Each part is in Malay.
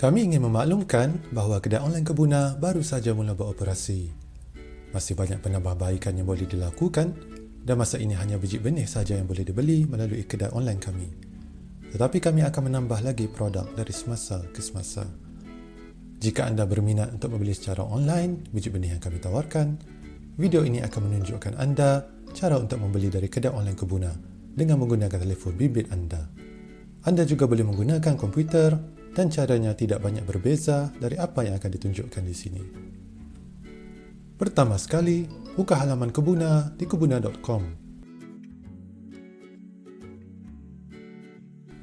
Kami ingin memaklumkan bahawa kedai online Kebuna baru saja mula beroperasi. Masih banyak penambahbaikan yang boleh dilakukan dan masa ini hanya biji benih saja yang boleh dibeli melalui kedai online kami. Tetapi kami akan menambah lagi produk dari semasa ke semasa. Jika anda berminat untuk membeli secara online biji benih yang kami tawarkan, video ini akan menunjukkan anda cara untuk membeli dari kedai online Kebuna dengan menggunakan telefon bimbit anda. Anda juga boleh menggunakan komputer dan caranya tidak banyak berbeza dari apa yang akan ditunjukkan di sini. Pertama sekali, buka halaman Kebuna di kebuna.com.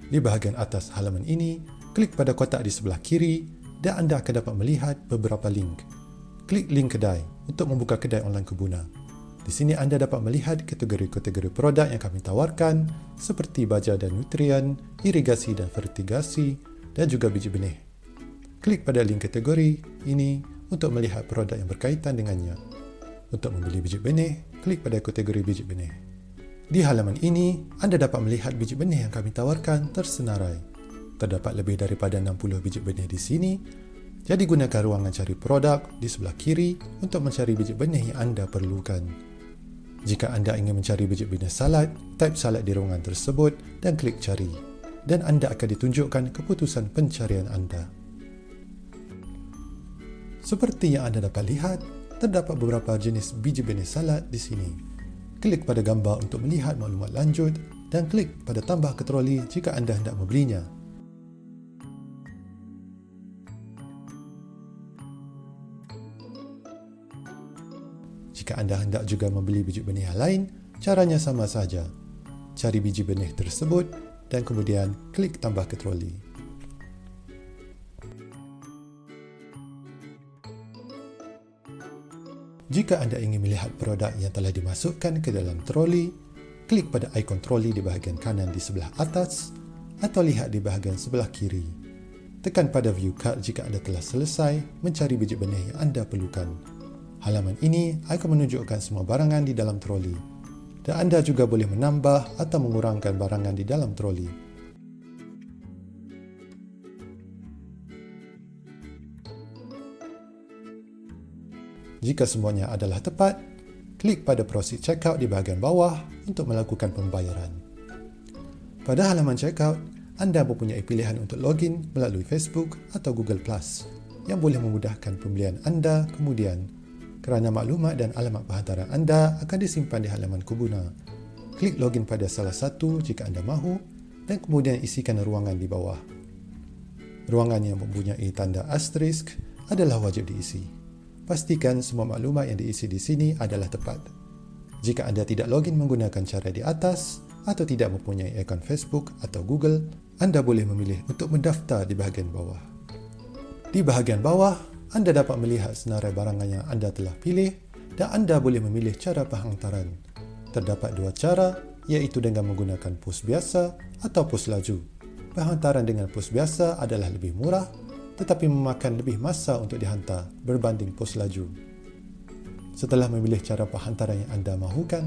Di bahagian atas halaman ini, klik pada kotak di sebelah kiri dan anda akan dapat melihat beberapa link. Klik link kedai untuk membuka kedai online Kebuna. Di sini anda dapat melihat kategori-kategori produk yang kami tawarkan seperti baja dan nutrien, irigasi dan fertigasi, dan juga biji benih. Klik pada link kategori ini untuk melihat produk yang berkaitan dengannya. Untuk membeli biji benih, klik pada kategori biji benih. Di halaman ini, anda dapat melihat biji benih yang kami tawarkan tersenarai. Terdapat lebih daripada 60 biji benih di sini, jadi gunakan ruangan cari produk di sebelah kiri untuk mencari biji benih yang anda perlukan. Jika anda ingin mencari biji benih salad, type salad di ruangan tersebut dan klik cari dan anda akan ditunjukkan keputusan pencarian anda. Seperti yang anda dapat lihat, terdapat beberapa jenis biji benih salad di sini. Klik pada gambar untuk melihat maklumat lanjut dan klik pada tambah ke troli jika anda hendak membelinya. Jika anda hendak juga membeli biji benih lain, caranya sama saja. Cari biji benih tersebut dan kemudian klik tambah ke troli. Jika anda ingin melihat produk yang telah dimasukkan ke dalam troli, klik pada ikon troli di bahagian kanan di sebelah atas atau lihat di bahagian sebelah kiri. Tekan pada view card jika anda telah selesai mencari biji benih yang anda perlukan. Halaman ini akan menunjukkan semua barangan di dalam troli dan anda juga boleh menambah atau mengurangkan barangan di dalam troli. Jika semuanya adalah tepat, klik pada proceed checkout di bahagian bawah untuk melakukan pembayaran. Pada halaman checkout, anda mempunyai pilihan untuk login melalui Facebook atau Google Plus yang boleh memudahkan pembelian anda kemudian kerana maklumat dan alamat penghantaran anda akan disimpan di halaman Kubuna. Klik login pada salah satu jika anda mahu dan kemudian isikan ruangan di bawah. Ruangan yang mempunyai tanda asterisk adalah wajib diisi. Pastikan semua maklumat yang diisi di sini adalah tepat. Jika anda tidak login menggunakan cara di atas atau tidak mempunyai akaun Facebook atau Google, anda boleh memilih untuk mendaftar di bahagian bawah. Di bahagian bawah, anda dapat melihat senarai barangan yang anda telah pilih dan anda boleh memilih cara penghantaran. Terdapat dua cara iaitu dengan menggunakan pos biasa atau pos laju. Penghantaran dengan pos biasa adalah lebih murah tetapi memakan lebih masa untuk dihantar berbanding pos laju. Setelah memilih cara penghantaran yang anda mahukan,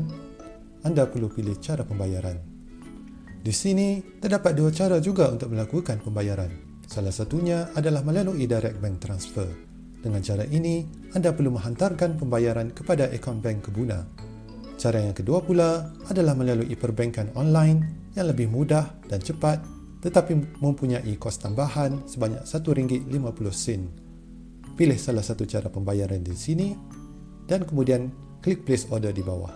anda perlu pilih cara pembayaran. Di sini, terdapat dua cara juga untuk melakukan pembayaran. Salah satunya adalah melalui direct bank transfer. Dengan cara ini, anda perlu menghantarkan pembayaran kepada akaun bank Kebuna. Cara yang kedua pula adalah melalui perbankan online yang lebih mudah dan cepat tetapi mempunyai kos tambahan sebanyak RM1.50. Pilih salah satu cara pembayaran di sini dan kemudian klik place order di bawah.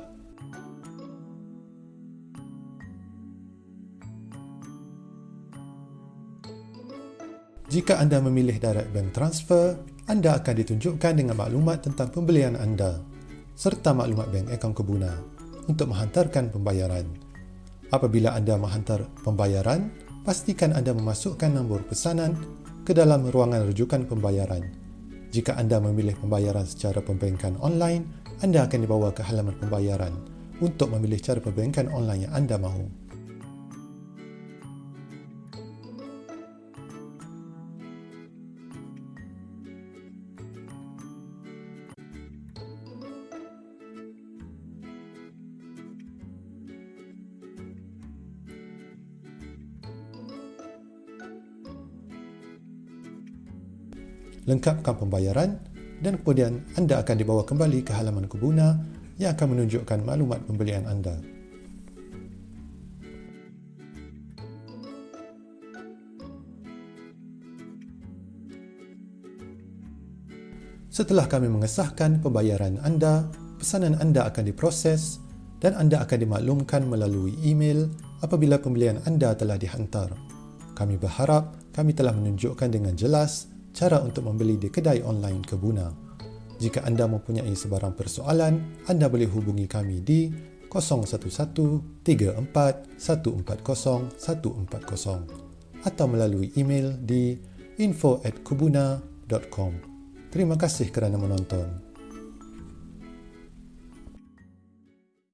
Jika anda memilih direct bank transfer, anda akan ditunjukkan dengan maklumat tentang pembelian anda serta maklumat bank akaun Kebuna untuk menghantarkan pembayaran. Apabila anda menghantar pembayaran, pastikan anda memasukkan nombor pesanan ke dalam ruangan rujukan pembayaran. Jika anda memilih pembayaran secara pembankan online, anda akan dibawa ke halaman pembayaran untuk memilih cara pembankan online yang anda mahu. Lengkapkan pembayaran dan kemudian anda akan dibawa kembali ke halaman Kubuna yang akan menunjukkan maklumat pembelian anda. Setelah kami mengesahkan pembayaran anda, pesanan anda akan diproses dan anda akan dimaklumkan melalui email apabila pembelian anda telah dihantar. Kami berharap kami telah menunjukkan dengan jelas cara untuk membeli di kedai online Kebuna. Jika anda mempunyai sebarang persoalan, anda boleh hubungi kami di 011-34-140-140 atau melalui email di info@kubuna.com. Terima kasih kerana menonton.